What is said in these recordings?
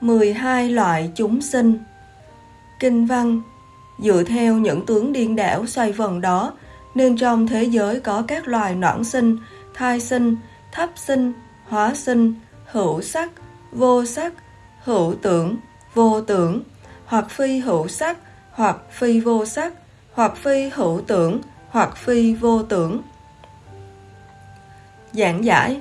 12 loại chúng sinh. Kinh văn Dựa theo những tướng điên đảo xoay vần đó Nên trong thế giới có các loài noãn sinh, thai sinh, thấp sinh, hóa sinh, hữu sắc, vô sắc, hữu tưởng, vô tưởng Hoặc phi hữu sắc, hoặc phi vô sắc, hoặc phi hữu tưởng, hoặc phi vô tưởng. Giảng giải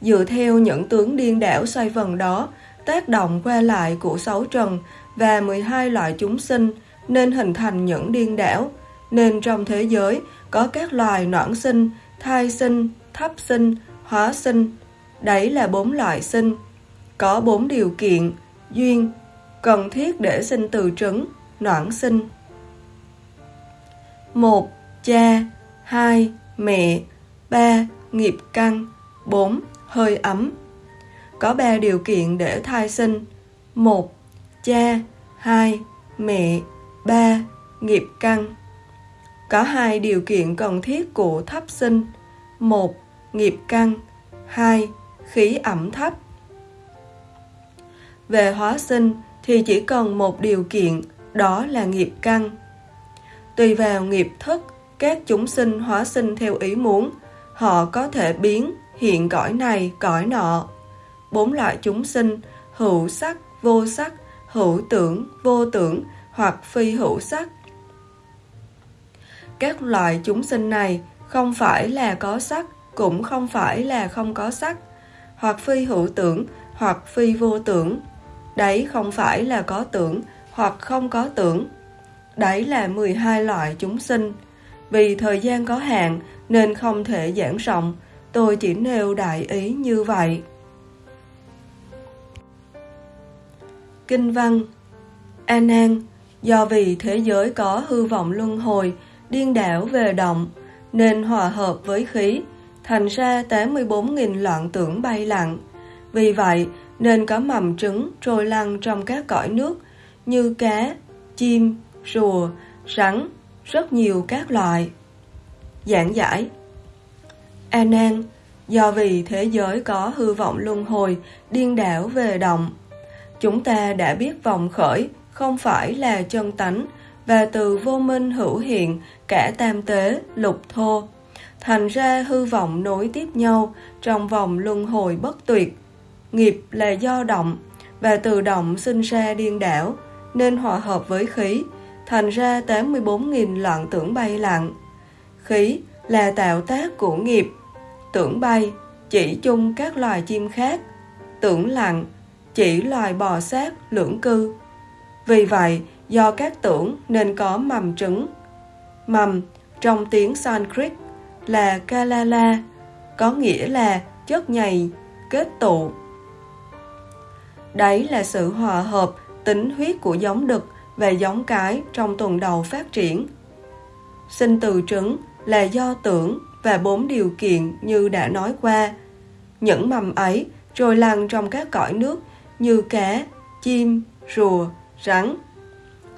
Dựa theo những tướng điên đảo xoay vần đó tác động qua lại của sáu trần và 12 loại chúng sinh nên hình thành những điên đảo, nên trong thế giới có các loài noãn sinh, thai sinh, thấp sinh, hóa sinh. Đấy là bốn loại sinh. Có bốn điều kiện, duyên, cần thiết để sinh từ trứng, noãn sinh. một Cha 2. Mẹ 3. Nghiệp căn 4. Hơi ấm có ba điều kiện để thai sinh. một Cha, hai Mẹ, ba Nghiệp căn. Có hai điều kiện cần thiết của thấp sinh. một Nghiệp căn. hai Khí ẩm thấp. Về hóa sinh thì chỉ cần một điều kiện, đó là nghiệp căn. Tùy vào nghiệp thức, các chúng sinh hóa sinh theo ý muốn, họ có thể biến hiện cõi này, cõi nọ bốn loại chúng sinh, hữu sắc, vô sắc, hữu tưởng, vô tưởng hoặc phi hữu sắc. Các loại chúng sinh này không phải là có sắc, cũng không phải là không có sắc, hoặc phi hữu tưởng, hoặc phi vô tưởng. Đấy không phải là có tưởng, hoặc không có tưởng. Đấy là 12 loại chúng sinh. Vì thời gian có hạn nên không thể giảng rộng, tôi chỉ nêu đại ý như vậy. Kinh văn A Nan, do vì thế giới có hư vọng luân hồi, điên đảo về động, nên hòa hợp với khí, thành ra 84.000 loạn tưởng bay lặng. Vì vậy, nên có mầm trứng trôi lăn trong các cõi nước như cá, chim, rùa, rắn, rất nhiều các loại. Giảng giải A Nan, do vì thế giới có hư vọng luân hồi, điên đảo về động, Chúng ta đã biết vòng khởi không phải là chân tánh và từ vô minh hữu hiện cả tam tế, lục thô. Thành ra hư vọng nối tiếp nhau trong vòng luân hồi bất tuyệt. Nghiệp là do động và từ động sinh ra điên đảo nên hòa hợp với khí thành ra 84.000 loạn tưởng bay lặng. Khí là tạo tác của nghiệp, tưởng bay chỉ chung các loài chim khác, tưởng lặng chỉ loài bò sát lưỡng cư. Vì vậy, do các tưởng nên có mầm trứng. Mầm trong tiếng Sanskrit là Kalala, có nghĩa là chất nhầy, kết tụ. Đấy là sự hòa hợp tính huyết của giống đực và giống cái trong tuần đầu phát triển. Sinh từ trứng là do tưởng và bốn điều kiện như đã nói qua. Những mầm ấy trôi lăn trong các cõi nước như cá, chim, rùa, rắn.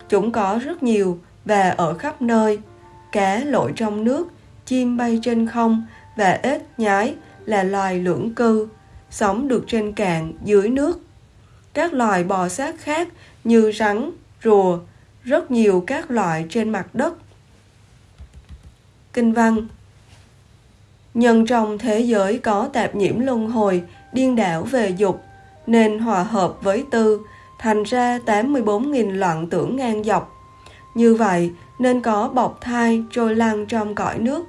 Chúng có rất nhiều và ở khắp nơi. Cá lội trong nước, chim bay trên không và ếch nhái là loài lưỡng cư, sống được trên cạn dưới nước. Các loài bò sát khác như rắn, rùa, rất nhiều các loại trên mặt đất. Kinh văn Nhân trong thế giới có tạp nhiễm luân hồi, điên đảo về dục, nên hòa hợp với tư, thành ra 84.000 loạn tưởng ngang dọc. Như vậy nên có bọc thai trôi lăn trong cõi nước.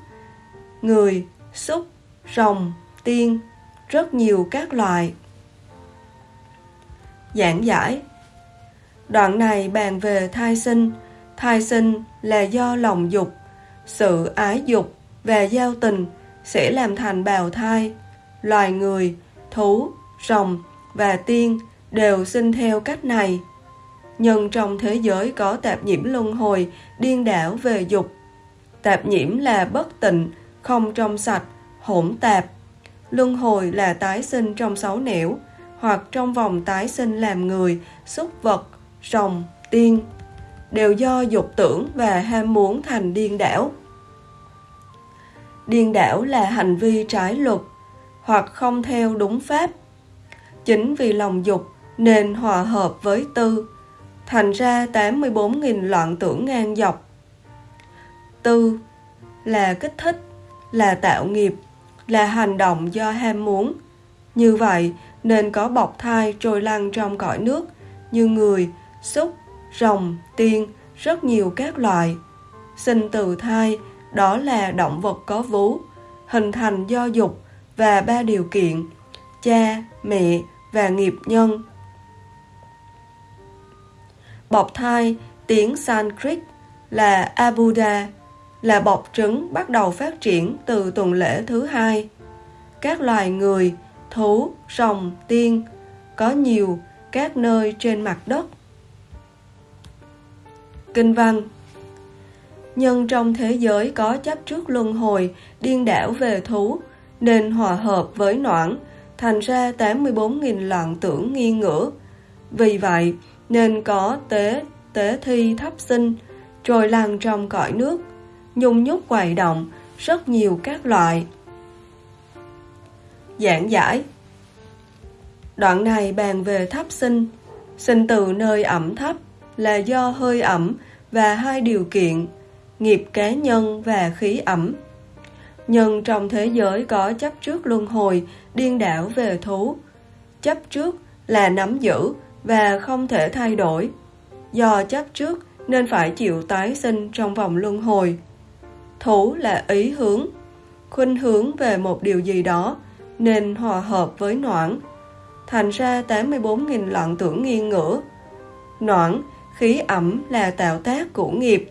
Người, súc, rồng, tiên, rất nhiều các loài. Giảng giải Đoạn này bàn về thai sinh. Thai sinh là do lòng dục, sự ái dục và giao tình sẽ làm thành bào thai. Loài người, thú, rồng và tiên đều sinh theo cách này. Nhưng trong thế giới có tạp nhiễm luân hồi, điên đảo về dục. Tạp nhiễm là bất tịnh, không trong sạch, hỗn tạp. Luân hồi là tái sinh trong sáu nẻo, hoặc trong vòng tái sinh làm người, súc vật, rồng, tiên, đều do dục tưởng và ham muốn thành điên đảo. Điên đảo là hành vi trái luật, hoặc không theo đúng pháp, Chính vì lòng dục nên hòa hợp với tư, thành ra 84.000 loạn tưởng ngang dọc. Tư là kích thích, là tạo nghiệp, là hành động do ham muốn. Như vậy nên có bọc thai trôi lăn trong cõi nước như người, súc, rồng, tiên, rất nhiều các loại. Sinh từ thai, đó là động vật có vú, hình thành do dục và ba điều kiện, cha, mẹ và nghiệp nhân. Bọc thai, tiếng Sanskrit là Abuda, là bọc trứng bắt đầu phát triển từ tuần lễ thứ hai. Các loài người, thú, rồng, tiên có nhiều các nơi trên mặt đất. Kinh văn nhân trong thế giới có chấp trước luân hồi, điên đảo về thú, nên hòa hợp với noãn, thành ra 84.000 loạn tưởng nghi ngửa. Vì vậy, nên có tế, tế thi thấp sinh, trồi lăn trong cõi nước, nhung nhúc quầy động, rất nhiều các loại. Giảng giải Đoạn này bàn về thấp sinh, sinh từ nơi ẩm thấp là do hơi ẩm và hai điều kiện nghiệp cá nhân và khí ẩm. Nhân trong thế giới có chấp trước luân hồi, điên đảo về thú. Chấp trước là nắm giữ và không thể thay đổi. Do chấp trước nên phải chịu tái sinh trong vòng luân hồi. Thú là ý hướng, khuynh hướng về một điều gì đó nên hòa hợp với noãn. Thành ra 84.000 loạn tưởng nghiêng ngửa. Noãn, khí ẩm là tạo tác của nghiệp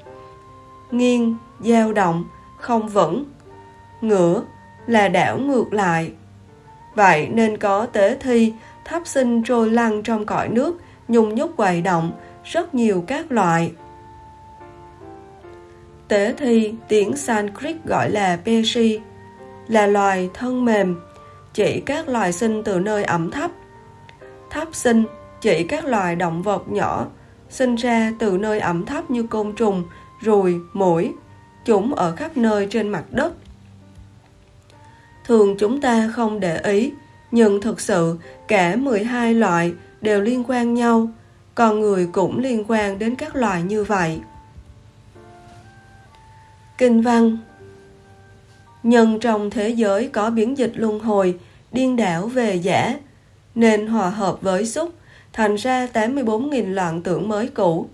nghiêng, dao động, không vững. Ngửa là đảo ngược lại. Vậy nên có tế thi, thắp sinh trôi lăn trong cõi nước, nhung nhúc quầy động, rất nhiều các loại. Tế thi, tiếng Sanskrit gọi là Peshi, là loài thân mềm, chỉ các loài sinh từ nơi ẩm thấp. Thấp sinh chỉ các loài động vật nhỏ, sinh ra từ nơi ẩm thấp như côn trùng, ruồi, mũi, chúng ở khắp nơi trên mặt đất. Thường chúng ta không để ý, nhưng thực sự cả 12 loại đều liên quan nhau, con người cũng liên quan đến các loại như vậy. Kinh văn Nhân trong thế giới có biến dịch luân hồi, điên đảo về giả, nên hòa hợp với xúc, thành ra 84.000 loạn tưởng mới cũ.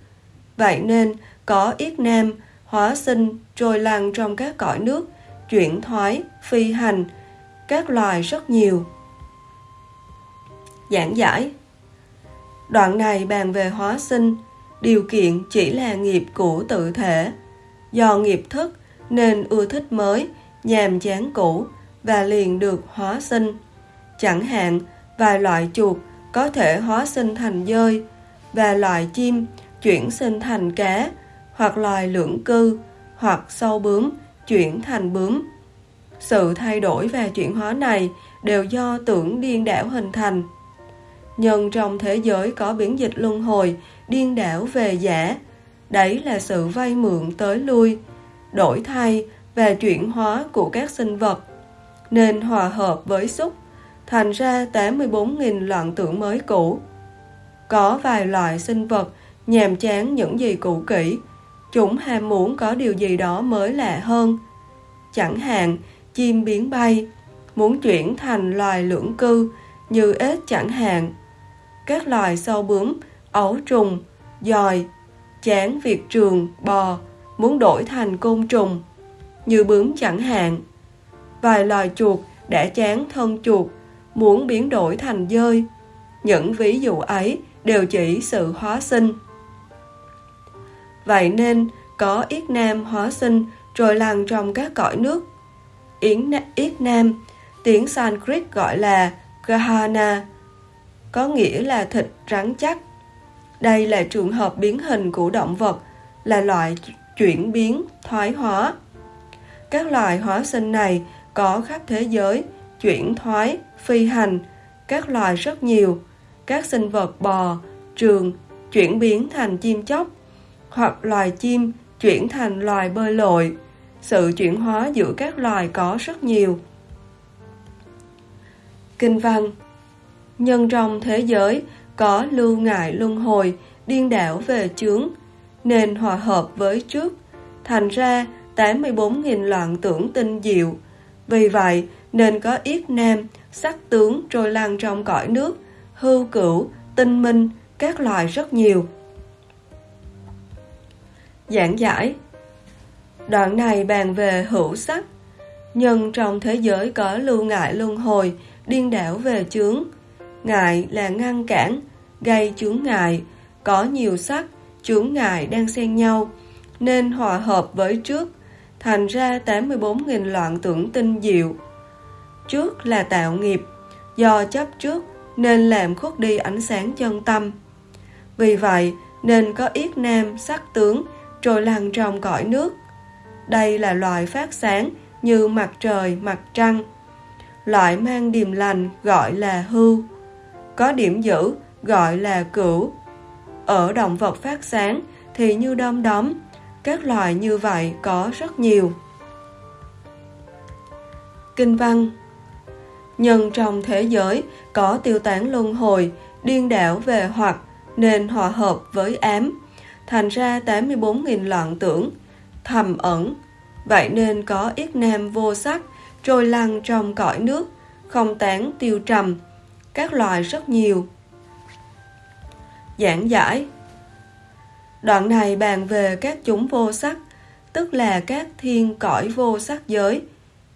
Vậy nên, có yết nam, hóa sinh, trôi lăn trong các cõi nước, chuyển thoái, phi hành, các loài rất nhiều. Giảng giải Đoạn này bàn về hóa sinh, điều kiện chỉ là nghiệp cũ tự thể. Do nghiệp thức nên ưa thích mới, nhàm chán cũ và liền được hóa sinh. Chẳng hạn, vài loại chuột có thể hóa sinh thành dơi và loại chim chuyển sinh thành cá hoặc loài lưỡng cư, hoặc sâu bướm chuyển thành bướm. Sự thay đổi và chuyển hóa này đều do tưởng điên đảo hình thành. Nhưng trong thế giới có biến dịch luân hồi, điên đảo về giả, đấy là sự vay mượn tới lui, đổi thay và chuyển hóa của các sinh vật, nên hòa hợp với xúc, thành ra 84.000 loạn tưởng mới cũ. Có vài loại sinh vật nhàm chán những gì cũ kỹ, Chúng ham muốn có điều gì đó mới lạ hơn. Chẳng hạn, chim biến bay, muốn chuyển thành loài lưỡng cư như ếch chẳng hạn. Các loài sâu bướm, ấu trùng, dòi, chán việt trường, bò, muốn đổi thành côn trùng, như bướm chẳng hạn. Vài loài chuột đã chán thân chuột, muốn biến đổi thành dơi. Những ví dụ ấy đều chỉ sự hóa sinh. Vậy nên, có yết nam hóa sinh rồi lằn trong các cõi nước. Yến yết nam, tiếng Sanskrit gọi là Gahana, có nghĩa là thịt rắn chắc. Đây là trường hợp biến hình của động vật, là loại chuyển biến, thoái hóa. Các loài hóa sinh này có khắp thế giới, chuyển thoái, phi hành, các loài rất nhiều, các sinh vật bò, trường, chuyển biến thành chim chóc, hoặc loài chim chuyển thành loài bơi lội. Sự chuyển hóa giữa các loài có rất nhiều. Kinh văn Nhân trong thế giới có lưu ngại luân hồi, điên đảo về chướng, nên hòa hợp với trước, thành ra 84.000 loạn tưởng tinh diệu. Vì vậy, nên có yết nam, sắc tướng trôi lăn trong cõi nước, hưu cửu, tinh minh, các loài rất nhiều. Giảng giải Đoạn này bàn về hữu sắc, nhân trong thế giới có lưu ngại luân hồi, điên đảo về chướng. Ngại là ngăn cản, gây chướng ngại, có nhiều sắc, chướng ngại đang xen nhau, nên hòa hợp với trước, thành ra 84.000 loạn tưởng tinh diệu. Trước là tạo nghiệp, do chấp trước nên làm khuất đi ánh sáng chân tâm. Vì vậy nên có yết nam sắc tướng trôi lăn trong cõi nước. Đây là loại phát sáng như mặt trời, mặt trăng. Loại mang điềm lành gọi là hưu. Có điểm giữ gọi là cửu. Ở động vật phát sáng thì như đom đóm. Các loài như vậy có rất nhiều. Kinh văn nhân trong thế giới có tiêu tán luân hồi, điên đảo về hoặc nên hòa hợp với ám, thành ra 84.000 loạn tưởng, hầm ẩn. Vậy nên có ít nam vô sắc, trôi lăn trong cõi nước, không tán tiêu trầm, các loài rất nhiều. Giảng giải Đoạn này bàn về các chúng vô sắc, tức là các thiên cõi vô sắc giới.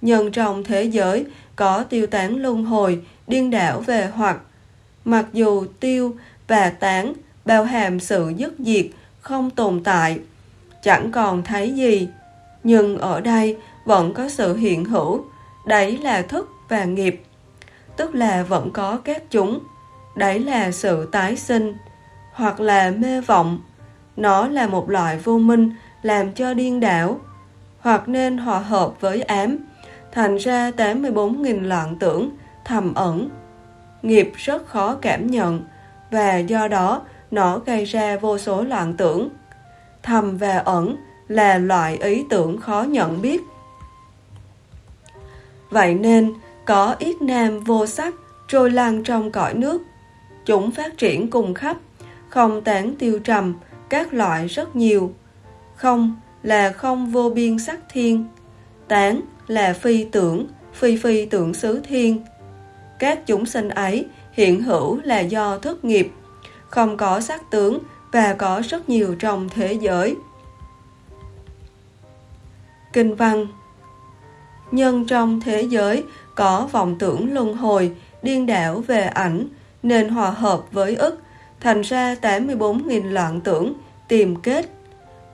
Nhân trong thế giới có tiêu tán luân hồi, điên đảo về hoặc. Mặc dù tiêu và tán bao hàm sự dứt diệt, không tồn tại, chẳng còn thấy gì. Nhưng ở đây vẫn có sự hiện hữu, đấy là thức và nghiệp, tức là vẫn có các chúng, đấy là sự tái sinh, hoặc là mê vọng. Nó là một loại vô minh làm cho điên đảo, hoặc nên hòa hợp với ám, thành ra 84.000 loạn tưởng, thầm ẩn. Nghiệp rất khó cảm nhận, và do đó nó gây ra vô số loạn tưởng. Thầm và ẩn là loại ý tưởng khó nhận biết. Vậy nên, có ít nam vô sắc trôi lăn trong cõi nước. Chúng phát triển cùng khắp, không tán tiêu trầm, các loại rất nhiều. Không là không vô biên sắc thiên. Tán là phi tưởng, phi phi tưởng xứ thiên. Các chúng sinh ấy hiện hữu là do thất nghiệp, không có sắc tướng và có rất nhiều trong thế giới. Kinh văn Nhân trong thế giới có vọng tưởng luân hồi, điên đảo về ảnh, nên hòa hợp với ức, thành ra 84.000 loạn tưởng, tìm kết.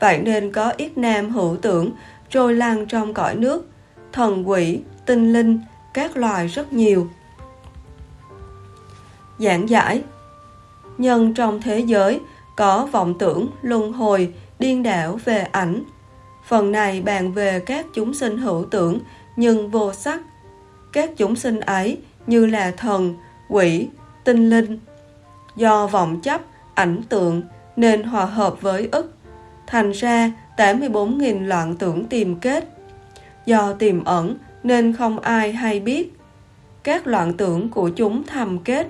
Vậy nên có ít nam hữu tưởng, trôi lan trong cõi nước, thần quỷ, tinh linh, các loài rất nhiều. Giảng giải Nhân trong thế giới có vọng tưởng, luân hồi, điên đảo về ảnh. Phần này bàn về các chúng sinh hữu tưởng nhưng vô sắc. Các chúng sinh ấy như là thần, quỷ, tinh linh. Do vọng chấp, ảnh tượng nên hòa hợp với ức. Thành ra 84.000 loạn tưởng tìm kết do tiềm ẩn nên không ai hay biết. Các loạn tưởng của chúng thầm kết.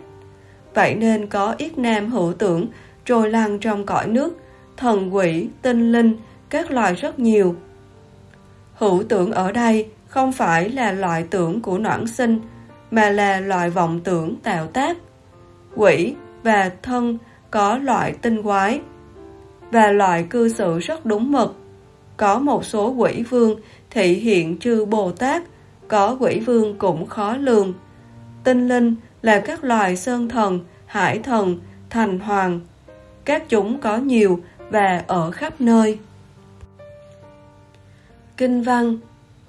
Vậy nên có ít nam hữu tưởng trôi lăn trong cõi nước, thần quỷ, tinh linh, các loài rất nhiều. Hữu tưởng ở đây không phải là loại tưởng của noãn sinh, mà là loại vọng tưởng tạo tác. Quỷ và thân có loại tinh quái, và loại cư xử rất đúng mực. Có một số quỷ vương thị hiện chư Bồ Tát, có quỷ vương cũng khó lường. Tinh linh là các loài sơn thần, hải thần, thành hoàng. Các chúng có nhiều và ở khắp nơi. Kinh văn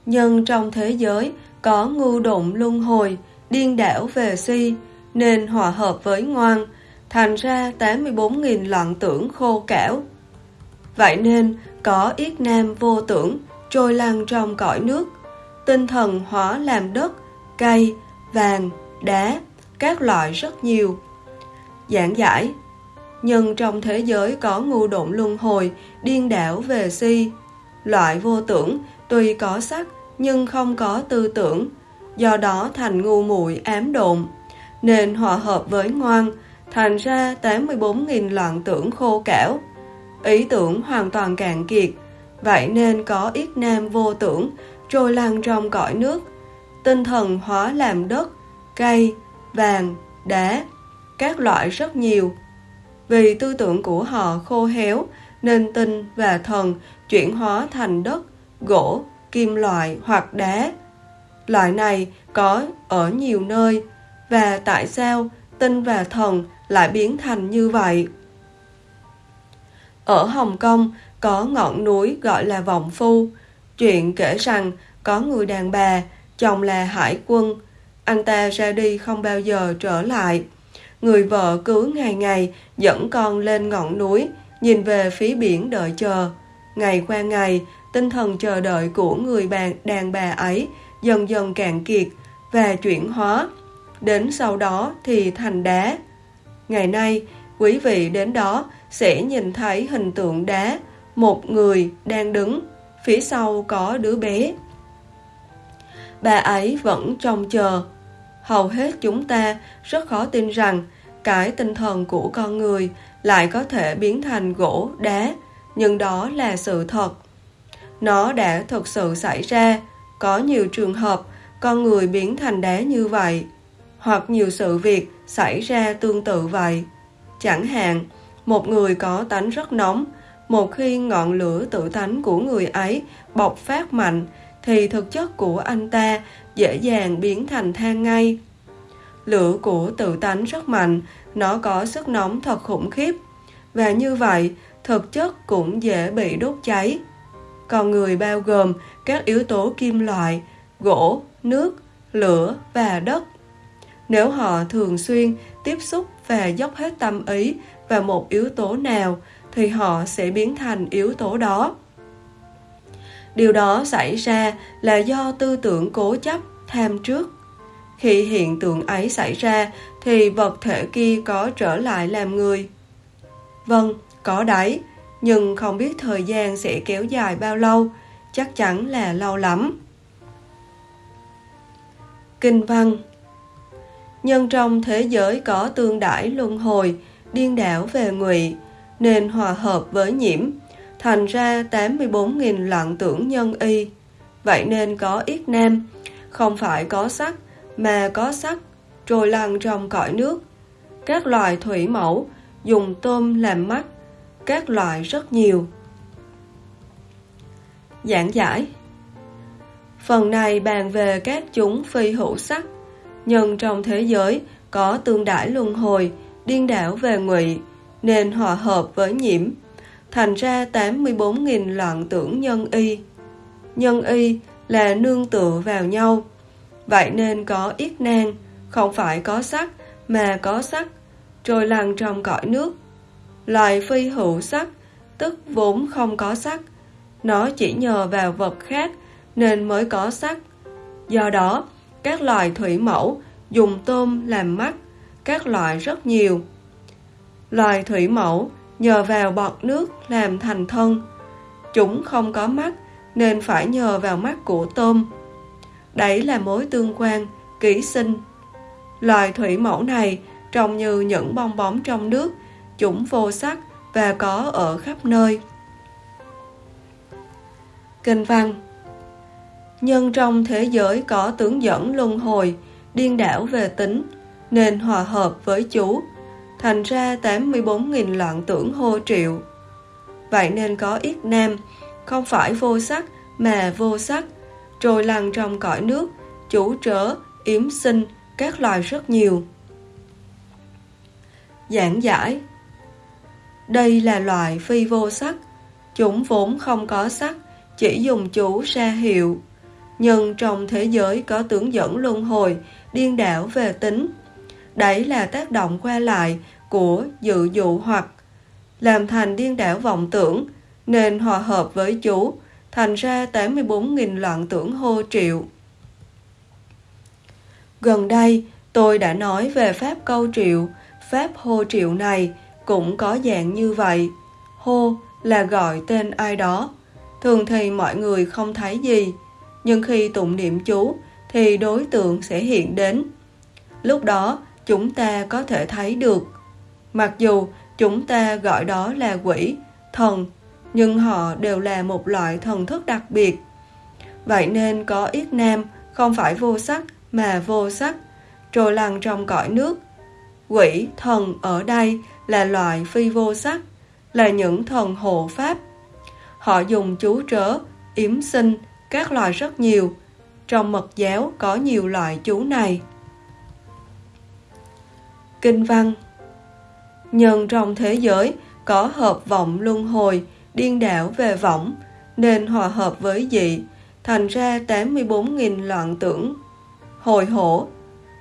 Nhân trong thế giới có ngu đụng luân hồi, điên đảo về si, nên hòa hợp với ngoan, thành ra 84.000 loạn tưởng khô cảo. Vậy nên có yết nam vô tưởng, trôi lăn trong cõi nước, tinh thần hóa làm đất, cây, vàng, đá, các loại rất nhiều. Giảng giải nhưng trong thế giới có ngu độn luân hồi, điên đảo về si. Loại vô tưởng tuy có sắc nhưng không có tư tưởng, do đó thành ngu muội ám độn, nên hòa hợp với ngoan, thành ra 84.000 loạn tưởng khô cảo. Ý tưởng hoàn toàn cạn kiệt, vậy nên có ít nam vô tưởng, trôi lăn trong cõi nước. Tinh thần hóa làm đất, cây, vàng, đá, các loại rất nhiều. Vì tư tưởng của họ khô héo, nên tinh và thần chuyển hóa thành đất, gỗ, kim loại hoặc đá. Loại này có ở nhiều nơi, và tại sao tinh và thần lại biến thành như vậy? Ở Hồng Kông có ngọn núi gọi là Vọng Phu. Chuyện kể rằng có người đàn bà, chồng là hải quân. Anh ta ra đi không bao giờ trở lại. Người vợ cứ ngày ngày dẫn con lên ngọn núi, nhìn về phía biển đợi chờ. Ngày qua ngày, tinh thần chờ đợi của người bạn đàn bà ấy dần dần cạn kiệt và chuyển hóa. Đến sau đó thì thành đá. Ngày nay, quý vị đến đó sẽ nhìn thấy hình tượng đá, một người đang đứng, phía sau có đứa bé. Bà ấy vẫn trông chờ. Hầu hết chúng ta rất khó tin rằng cái tinh thần của con người lại có thể biến thành gỗ, đá, nhưng đó là sự thật. Nó đã thực sự xảy ra, có nhiều trường hợp con người biến thành đá như vậy, hoặc nhiều sự việc xảy ra tương tự vậy. Chẳng hạn, một người có tánh rất nóng, một khi ngọn lửa tự tánh của người ấy bộc phát mạnh, thì thực chất của anh ta dễ dàng biến thành than ngay. Lửa của tự tánh rất mạnh, nó có sức nóng thật khủng khiếp, và như vậy, thực chất cũng dễ bị đốt cháy. Còn người bao gồm các yếu tố kim loại, gỗ, nước, lửa và đất. Nếu họ thường xuyên tiếp xúc và dốc hết tâm ý vào một yếu tố nào, thì họ sẽ biến thành yếu tố đó. Điều đó xảy ra là do tư tưởng cố chấp, tham trước. Khi hiện tượng ấy xảy ra, thì vật thể kia có trở lại làm người. Vâng, có đấy, nhưng không biết thời gian sẽ kéo dài bao lâu, chắc chắn là lâu lắm. Kinh văn Nhân trong thế giới có tương đãi luân hồi, điên đảo về ngụy, nên hòa hợp với nhiễm, thành ra 84.000 loạn tưởng nhân y. Vậy nên có ít nam, không phải có sắc, mà có sắc, trôi lăn trong cõi nước. Các loài thủy mẫu dùng tôm làm mắt, các loại rất nhiều. Giảng giải Phần này bàn về các chúng phi hữu sắc, nhân trong thế giới có tương đãi luân hồi, điên đảo về ngụy, nên hòa hợp với nhiễm, thành ra 84.000 loạn tưởng nhân y. Nhân y là nương tựa vào nhau, vậy nên có ít nan, không phải có sắc mà có sắc, trôi lăn trong cõi nước. Loài phi hữu sắc, tức vốn không có sắc, nó chỉ nhờ vào vật khác nên mới có sắc. Do đó, các loài thủy mẫu dùng tôm làm mắt, các loại rất nhiều. Loài thủy mẫu nhờ vào bọt nước làm thành thân. Chúng không có mắt nên phải nhờ vào mắt của tôm. Đấy là mối tương quan, ký sinh. Loài thủy mẫu này trông như những bong bóng trong nước, chúng vô sắc và có ở khắp nơi. Kinh văn Nhân trong thế giới có tướng dẫn luân hồi, điên đảo về tính, nên hòa hợp với chú, thành ra 84.000 loạn tưởng hô triệu. Vậy nên có ít nam, không phải vô sắc mà vô sắc, trôi lăn trong cõi nước, chủ trở yếm sinh, các loài rất nhiều. Giảng giải Đây là loài phi vô sắc, chúng vốn không có sắc, chỉ dùng chú ra hiệu. Nhưng trong thế giới có tướng dẫn luân hồi, điên đảo về tính. Đấy là tác động qua lại của dự dụ hoặc làm thành điên đảo vọng tưởng, nên hòa hợp với chú, thành ra 84.000 loạn tưởng hô triệu. Gần đây, tôi đã nói về pháp câu triệu, pháp hô triệu này cũng có dạng như vậy. Hô là gọi tên ai đó. Thường thì mọi người không thấy gì, nhưng khi tụng niệm chú thì đối tượng sẽ hiện đến. Lúc đó chúng ta có thể thấy được. Mặc dù chúng ta gọi đó là quỷ, thần, nhưng họ đều là một loại thần thức đặc biệt. Vậy nên có ít nam không phải vô sắc mà vô sắc, trôi lăn trong cõi nước. Quỷ, thần ở đây là loại phi vô sắc, là những thần hộ pháp. Họ dùng chú trớ, yếm sinh, các loại rất nhiều. Trong mật giáo có nhiều loại chú này. Kinh văn Nhân trong thế giới có hợp vọng luân hồi, điên đảo về võng, nên hòa hợp với dị, thành ra 84.000 loạn tưởng. Hồi hổ,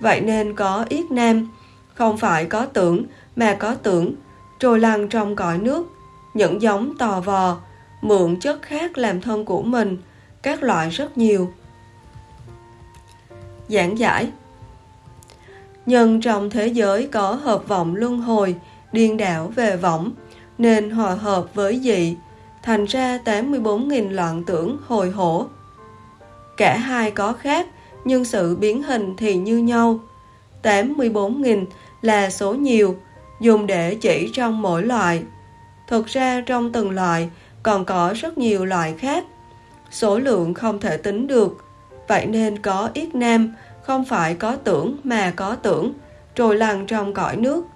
vậy nên có yết nam, không phải có tưởng mà có tưởng, trôi lăn trong cõi nước, những giống tò vò, mượn chất khác làm thân của mình, các loại rất nhiều. Giảng giải Nhân trong thế giới có hợp vọng luân hồi, điên đảo về võng, nên hòa hợp với dị, thành ra 84.000 loạn tưởng hồi hổ. Cả hai có khác, nhưng sự biến hình thì như nhau. 84.000 là số nhiều, dùng để chỉ trong mỗi loại. Thực ra trong từng loại còn có rất nhiều loại khác. Số lượng không thể tính được, vậy nên có ít nam, không phải có tưởng mà có tưởng, trồi lăn trong cõi nước.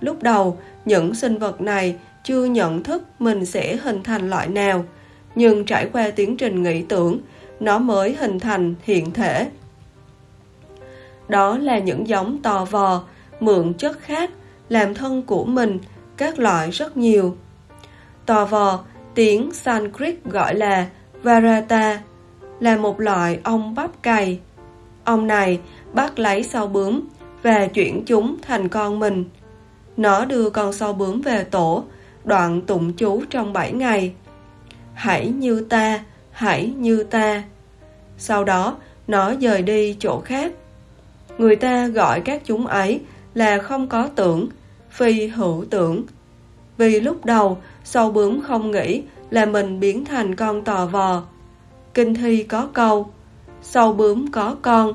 Lúc đầu, những sinh vật này chưa nhận thức mình sẽ hình thành loại nào, nhưng trải qua tiến trình nghĩ tưởng, nó mới hình thành hiện thể. Đó là những giống tò vò, mượn chất khác, làm thân của mình, các loại rất nhiều. Tò vò, tiếng Sanskrit gọi là Varata, là một loại ong bắp cày ông này bắt lấy sau bướm và chuyển chúng thành con mình. Nó đưa con sâu bướm về tổ, đoạn tụng chú trong 7 ngày. Hãy như ta, hãy như ta. Sau đó, nó dời đi chỗ khác. Người ta gọi các chúng ấy là không có tưởng, phi hữu tưởng. Vì lúc đầu, sâu bướm không nghĩ là mình biến thành con tò vò. Kinh thi có câu, sâu bướm có con,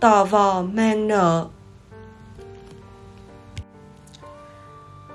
tò vò mang nợ.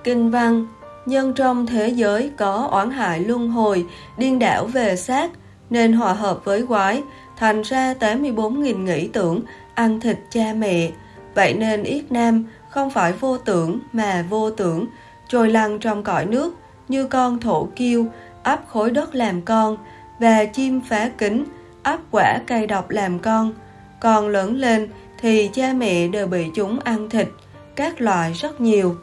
Kinh văn Nhân trong thế giới có oán hại luân hồi, điên đảo về xác, nên hòa hợp với quái, thành ra 84.000 nghĩ tưởng, ăn thịt cha mẹ. Vậy nên Yết Nam không phải vô tưởng mà vô tưởng, trôi lăn trong cõi nước, như con thổ kiêu, ấp khối đất làm con, và chim phá kính, ấp quả cây độc làm con. Còn lớn lên thì cha mẹ đều bị chúng ăn thịt, các loại rất nhiều.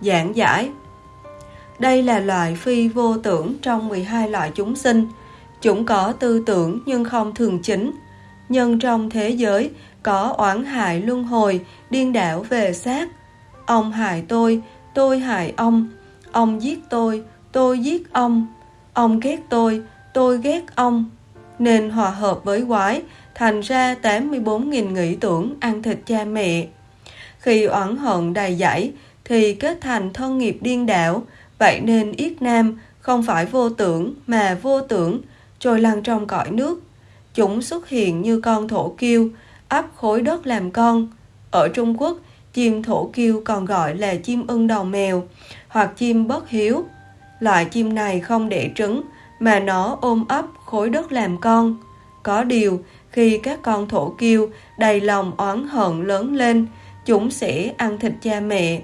Giảng giải Đây là loại phi vô tưởng trong 12 loại chúng sinh. Chúng có tư tưởng nhưng không thường chính. Nhưng trong thế giới có oán hại luân hồi, điên đảo về xác. Ông hại tôi, tôi hại ông. Ông giết tôi, tôi giết ông. Ông ghét tôi, tôi ghét ông. Nên hòa hợp với quái, thành ra 84.000 nghĩ tưởng ăn thịt cha mẹ. Khi oán hận đầy dẫy, thì kết thành thân nghiệp điên đảo, vậy nên Yết Nam không phải vô tưởng mà vô tưởng, trôi lăn trong cõi nước. Chúng xuất hiện như con thổ kiêu, ấp khối đất làm con. Ở Trung Quốc, chim thổ kiêu còn gọi là chim ưng đầu mèo hoặc chim bất hiếu. Loại chim này không đẻ trứng mà nó ôm ấp khối đất làm con. Có điều, khi các con thổ kiêu đầy lòng oán hận lớn lên, chúng sẽ ăn thịt cha mẹ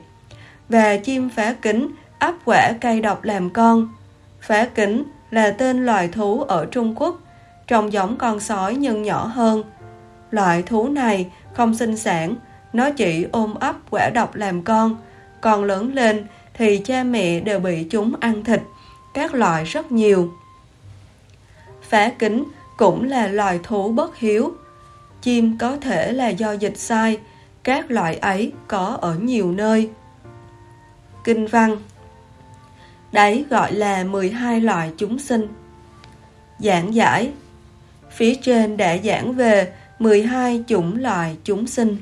và chim phá kính ấp quả cây độc làm con. Phá kính là tên loài thú ở Trung Quốc, trông giống con sói nhưng nhỏ hơn. Loại thú này không sinh sản, nó chỉ ôm ấp quả độc làm con, còn lớn lên thì cha mẹ đều bị chúng ăn thịt, các loại rất nhiều. Phá kính cũng là loài thú bất hiếu. Chim có thể là do dịch sai, các loại ấy có ở nhiều nơi kinh văn. Đấy gọi là 12 loại chúng sinh. Giảng giải Phía trên đã giảng về 12 chủng loại chúng sinh.